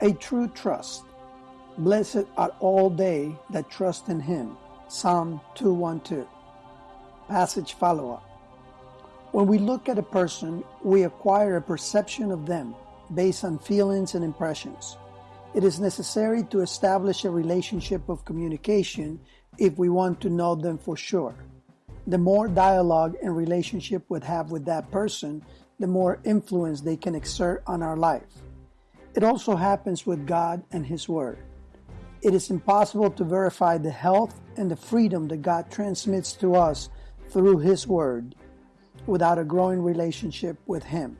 A true trust. Blessed are all they that trust in him. Psalm 212. Passage follow up. When we look at a person, we acquire a perception of them based on feelings and impressions. It is necessary to establish a relationship of communication if we want to know them for sure. The more dialogue and relationship we have with that person, the more influence they can exert on our life. It also happens with God and His Word. It is impossible to verify the health and the freedom that God transmits to us through His Word without a growing relationship with Him.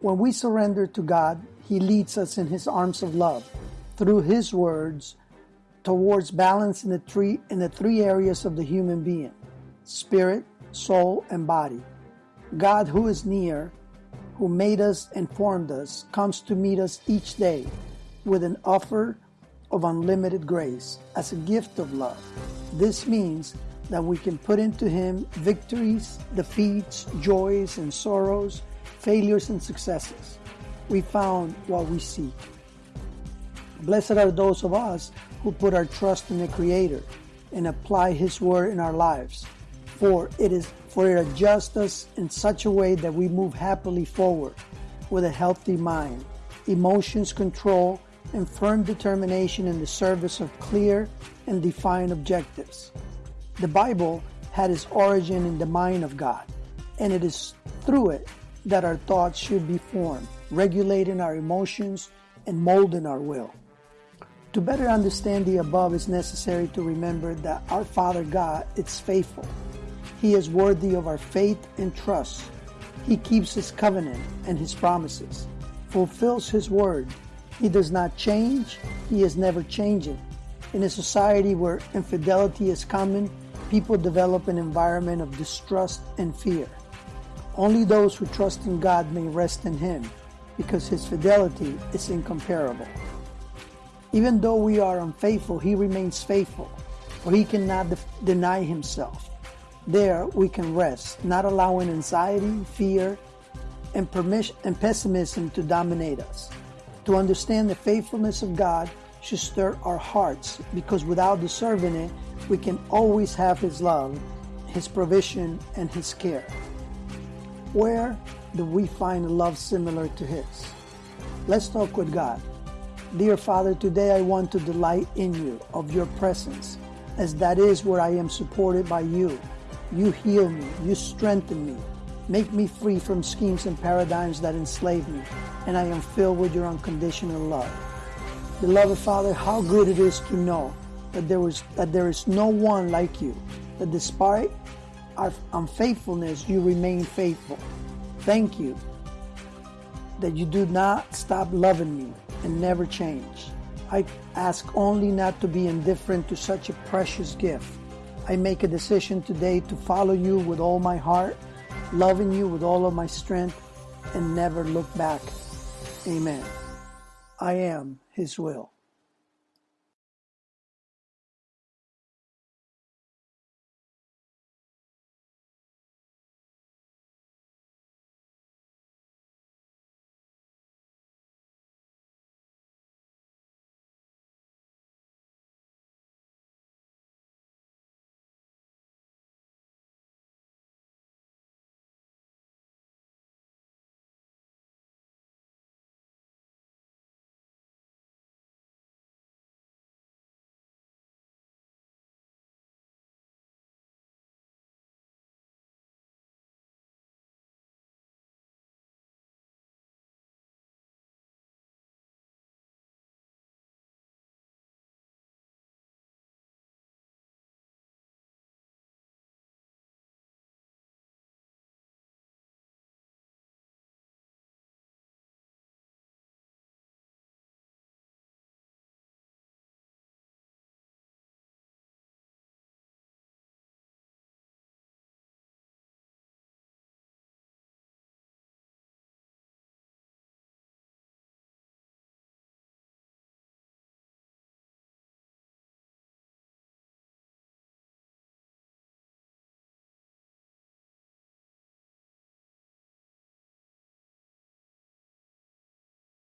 When we surrender to God, He leads us in His arms of love through His words towards balance in the three in the three areas of the human being: spirit, soul, and body. God, who is near, who made us and formed us, comes to meet us each day with an offer of unlimited grace as a gift of love. This means that we can put into Him victories, defeats, joys and sorrows, failures and successes. We found what we seek. Blessed are those of us who put our trust in the Creator and apply His word in our lives. For it is for it adjusts us in such a way that we move happily forward with a healthy mind, emotions control, and firm determination in the service of clear and defined objectives. The Bible had its origin in the mind of God, and it is through it that our thoughts should be formed, regulating our emotions and molding our will. To better understand the above, it's necessary to remember that our Father God is faithful. He is worthy of our faith and trust. He keeps His covenant and His promises, fulfills His word. He does not change. He is never changing. In a society where infidelity is common, people develop an environment of distrust and fear. Only those who trust in God may rest in Him because His fidelity is incomparable. Even though we are unfaithful, He remains faithful, for He cannot de- deny Himself. There we can rest, not allowing anxiety, fear, and, and pessimism to dominate us. To understand the faithfulness of God should stir our hearts because without deserving it, we can always have His love, His provision, and His care. Where do we find a love similar to His? Let's talk with God. Dear Father, today I want to delight in you, of your presence, as that is where I am supported by you. You heal me, you strengthen me, make me free from schemes and paradigms that enslave me, and I am filled with your unconditional love. Beloved Father, how good it is to know that there is that there is no one like you, that despite our unfaithfulness, you remain faithful. Thank you that you do not stop loving me and never change. I ask only not to be indifferent to such a precious gift. I make a decision today to follow you with all my heart, loving you with all of my strength, and never look back. Amen. I am His will.